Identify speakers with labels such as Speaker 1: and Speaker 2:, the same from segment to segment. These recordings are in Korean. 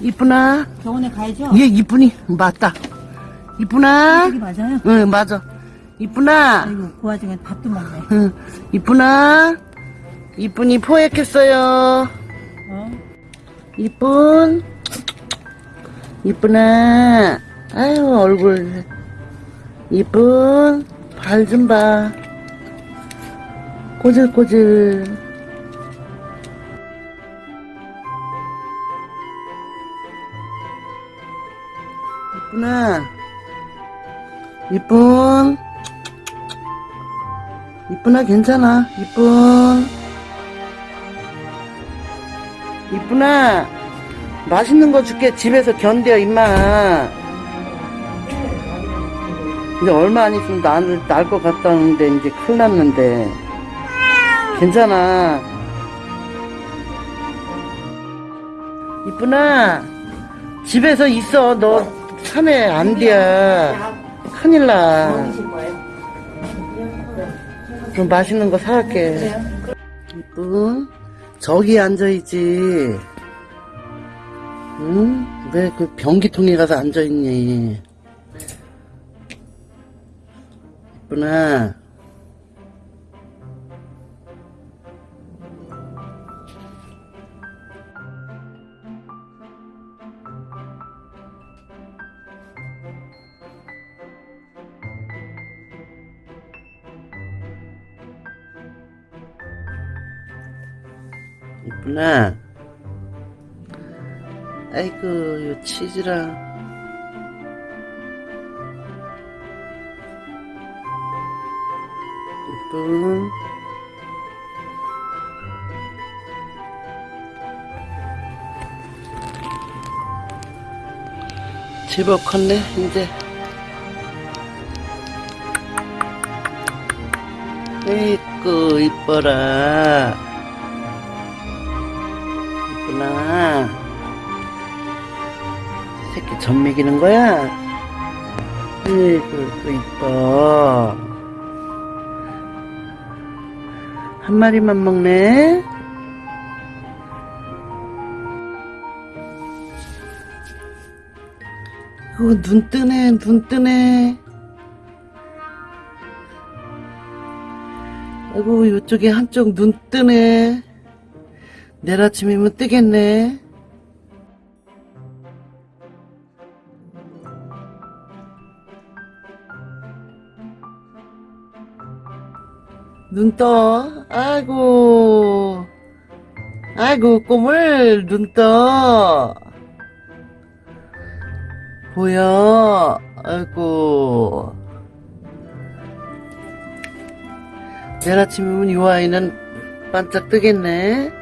Speaker 1: 이쁘나?
Speaker 2: 병원에 가야죠?
Speaker 1: 얘 이쁘니? 맞다. 이쁘나?
Speaker 2: 맞아요?
Speaker 1: 응, 맞아. 이쁘나?
Speaker 2: 아이고 그 와중에 밥도 먹네
Speaker 1: 응, 이쁘나? 이쁜이 포획했어요.
Speaker 2: 어?
Speaker 1: 이쁜? 이쁘나? 아유, 얼굴. 이쁜? 발 좀 봐. 꼬질꼬질. 이쁘나? 이쁜? 이쁘나 괜찮아. 이쁜? 이쁘나? 맛있는 거 줄게. 집에서 견뎌, 임마. 이제 얼마 안 있으면 날, 날것 같다는데, 이제 큰일 났는데. 괜찮아. 이쁘나? 집에서 있어. 너 산에 안 돼. 큰일 나. 좀 맛있는 거 사갈게. 이쁜? 저기 앉아있지. 응? 왜 그 변기통에 가서 앉아있니? 이쁘나? 이쁘나? 아이고, 요 치즈랑. 이쁜. 제법 컸네, 이제. 에이구, 이뻐라. 이쁘나. 새끼 젖 먹이는 거야? 에이구, 또 이뻐. 한 마리만 먹네? 어, 눈 뜨네, 눈 뜨네. 아이고, 이쪽에 한쪽 눈 뜨네. 내일 아침이면 뜨겠네. 눈 떠. 아이고. 아이고, 꼬물, 눈 떠. 보여. 아이고. 내일 아침이면 이 아이는 반짝 뜨겠네.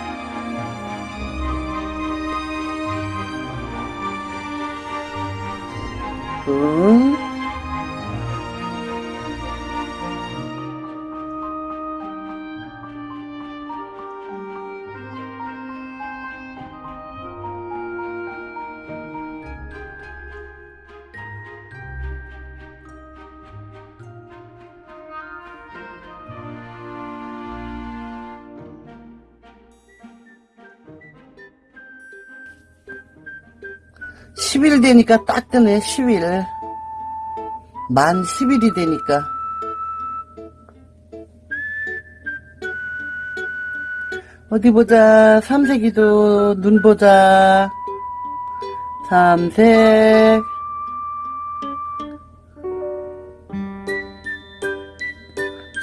Speaker 1: 10일 되니까 딱 뜨네 10일. 만 10일이 되니까. 어디 보자. 삼색이도 눈 보자. 삼색.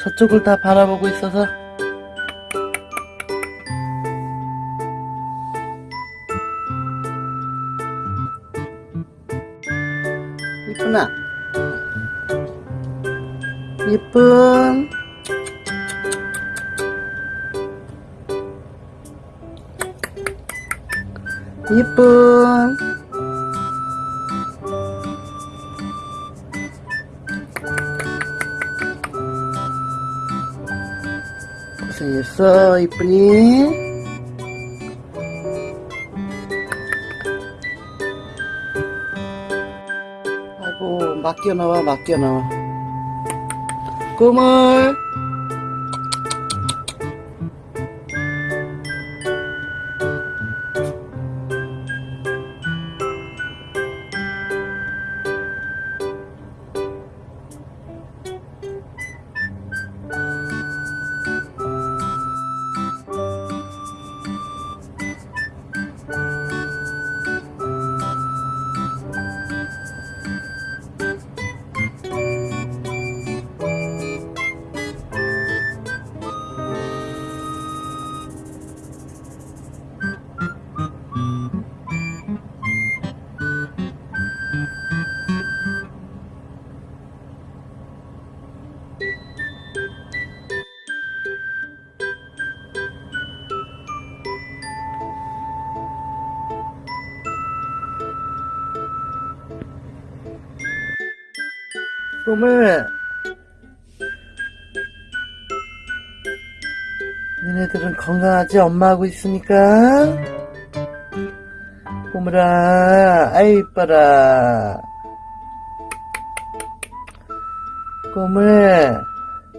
Speaker 1: 저쪽을 다 바라보고 있어서 이쁘나? 이쁜. 이쁜. 고생했어 이 쁜이 아이고 맡겨놔 맡겨놔 꿈을 꿈을 얘네들은 건강하지 엄마하고 있으니까. 꼬물아 아이 이뻐라. 꼬물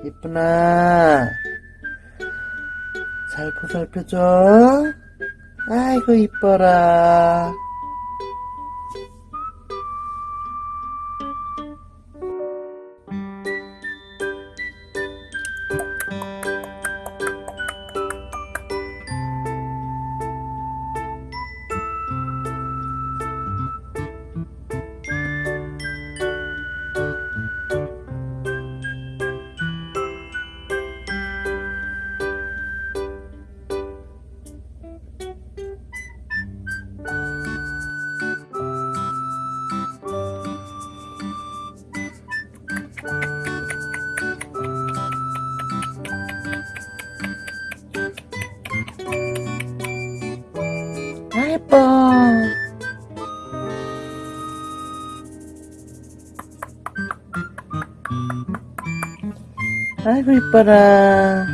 Speaker 1: 이쁘나? 잘 보살펴줘. 아이고 이뻐라 아이고 이뻐라